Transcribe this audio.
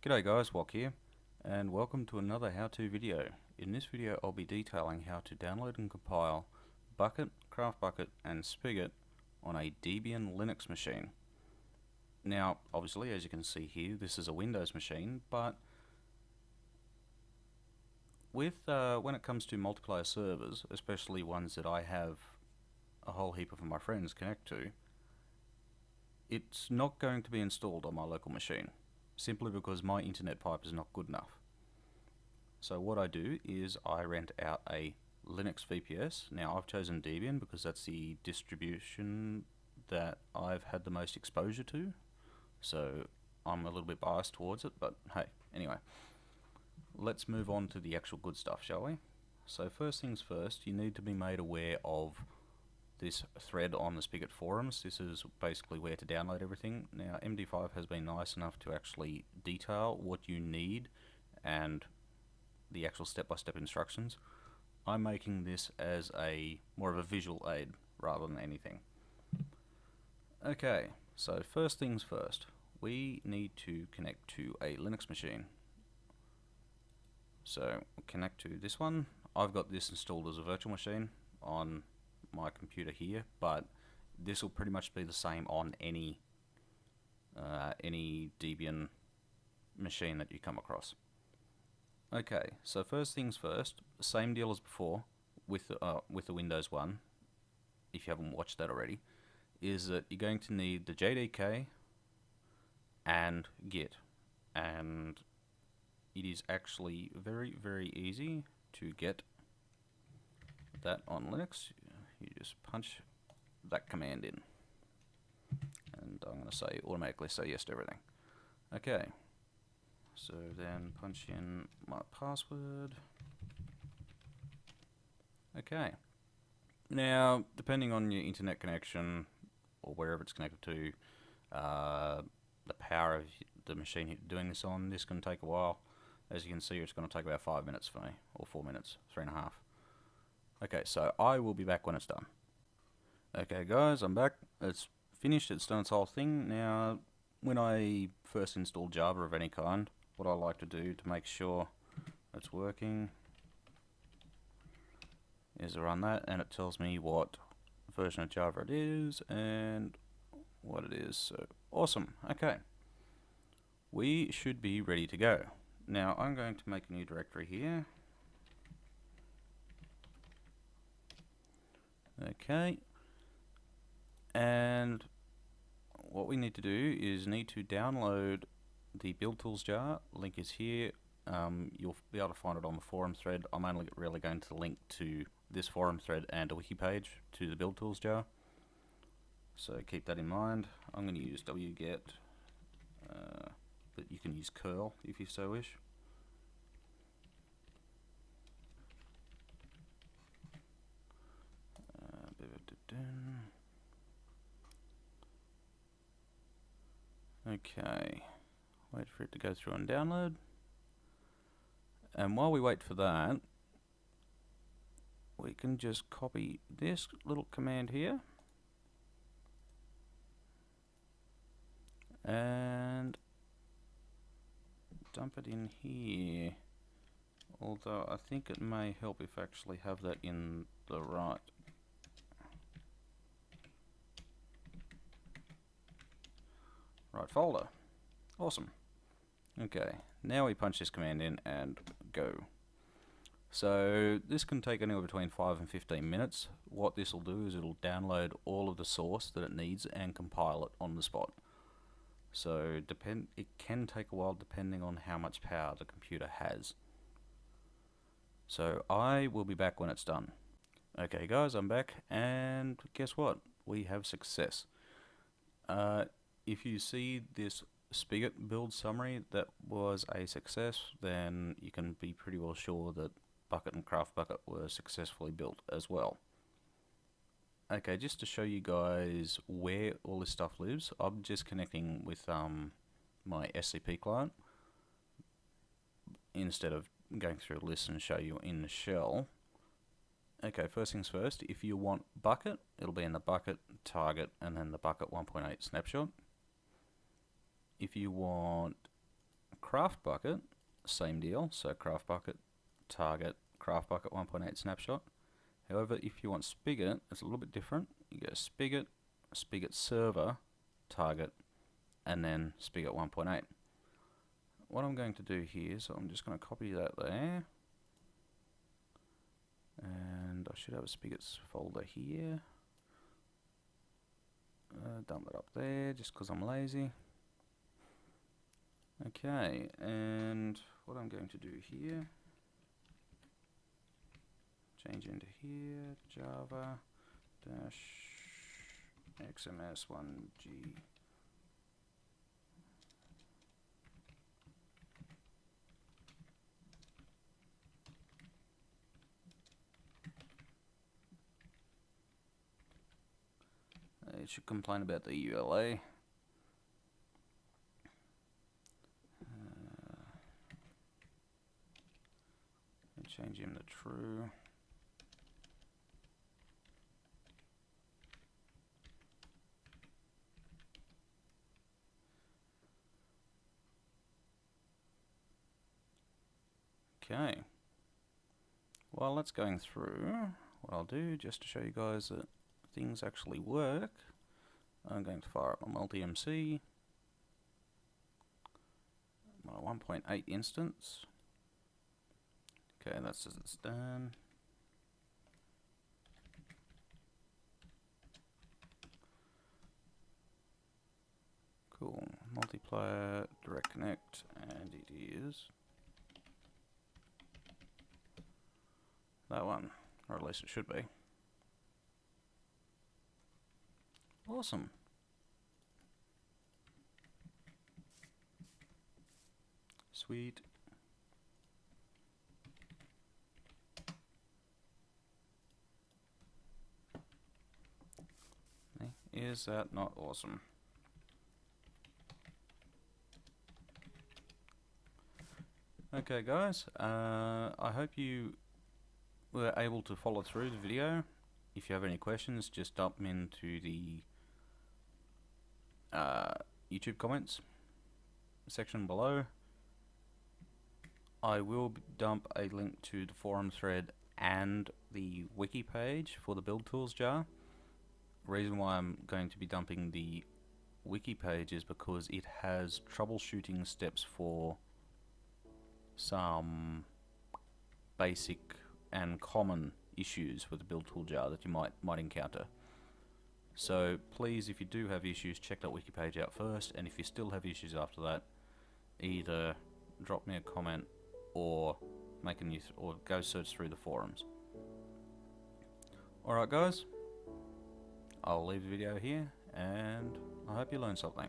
G'day guys, Wok here, and welcome to another how-to video. In this video I'll be detailing how to download and compile Bukkit, CraftBukkit and Spigot on a Debian Linux machine. Now, obviously, as you can see here, this is a Windows machine, but with uh, when it comes to multiplayer servers, especially ones that I have a whole heap of my friends connect to, it's not going to be installed on my local machine simply because my internet pipe is not good enough. So what I do is I rent out a Linux VPS. Now I've chosen Debian because that's the distribution that I've had the most exposure to. So I'm a little bit biased towards it, but hey, anyway. Let's move on to the actual good stuff, shall we? So first things first, you need to be made aware of this thread on the Spigot forums. This is basically where to download everything. Now MD5 has been nice enough to actually detail what you need and the actual step-by-step -step instructions. I'm making this as a more of a visual aid rather than anything. Okay, so first things first, we need to connect to a Linux machine. So connect to this one. I've got this installed as a virtual machine on my computer here, but this will pretty much be the same on any uh, any Debian machine that you come across. Okay, so first things first, same deal as before with uh, with the Windows one, if you haven't watched that already, is that you're going to need the JDK and Git, and it is actually very very easy to get that on Linux you just punch that command in. And I'm going to say automatically say yes to everything. Okay. So then punch in my password. Okay. Now depending on your internet connection or wherever it's connected to uh, the power of the machine doing this on this can take a while. As you can see it's going to take about five minutes for me or four minutes three and a half Okay, so I will be back when it's done. Okay guys, I'm back. It's finished, it's done its whole thing. Now, when I first install Java of any kind, what I like to do to make sure it's working is I run that and it tells me what version of Java it is and what it is. So, awesome. Okay. We should be ready to go. Now, I'm going to make a new directory here. Okay. And what we need to do is need to download the build tools jar. Link is here. Um, you'll be able to find it on the forum thread. I'm only really going to link to this forum thread and a wiki page to the build tools jar. So keep that in mind. I'm going to use wget, uh, but you can use curl if you so wish. Okay, wait for it to go through and download. And while we wait for that, we can just copy this little command here. And dump it in here. Although I think it may help if I actually have that in the right right folder. Awesome. Okay, now we punch this command in and go. So this can take anywhere between 5 and 15 minutes. What this will do is it'll download all of the source that it needs and compile it on the spot. So depend it can take a while depending on how much power the computer has. So I will be back when it's done. Okay guys, I'm back and guess what? We have success. Uh, if you see this Spigot build summary that was a success, then you can be pretty well sure that Bukkit and CraftBukkit were successfully built as well. Okay, just to show you guys where all this stuff lives, I'm just connecting with um, my SCP client instead of going through a list and show you in the shell. Okay, first things first, if you want Bukkit, it'll be in the Bukkit, target, and then the Bukkit 1.8 snapshot if you want CraftBukkit, same deal. So CraftBukkit, target, CraftBukkit 1.8 snapshot. However, if you want spigot, it's a little bit different. You go spigot, spigot server, target, and then spigot 1.8. What I'm going to do here, so I'm just going to copy that there. And I should have a spigots folder here. Uh, dump it up there just because I'm lazy. Okay, and what I'm going to do here, change into here, Java dash XMS1G. It should complain about the EULA. Change him to true. Okay. While that's going through, what I'll do, just to show you guys that things actually work, I'm going to fire up my multi-MC, my 1.8 instance. Okay, that says it's done. Cool. Multiplier, direct connect, and it is that one, or at least it should be. Awesome. Sweet. Is that not awesome? Okay guys, uh, I hope you were able to follow through the video. If you have any questions, just dump them into the uh, YouTube comments section below. I will dump a link to the forum thread and the wiki page for the build tools jar reason why I'm going to be dumping the wiki page is because it has troubleshooting steps for some basic and common issues with the build tool jar that you might might encounter. So please, if you do have issues, check that wiki page out first, and if you still have issues after that, either drop me a comment or make a new or go search through the forums. Alright guys, I'll leave the video here, and I hope you learned something.